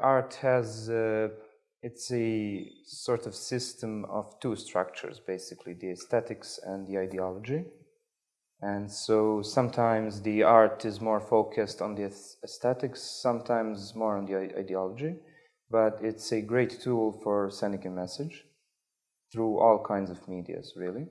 Art has, uh, it's a sort of system of two structures, basically, the aesthetics and the ideology. And so sometimes the art is more focused on the aesthetics, sometimes more on the ideology, but it's a great tool for sending a message through all kinds of medias, really.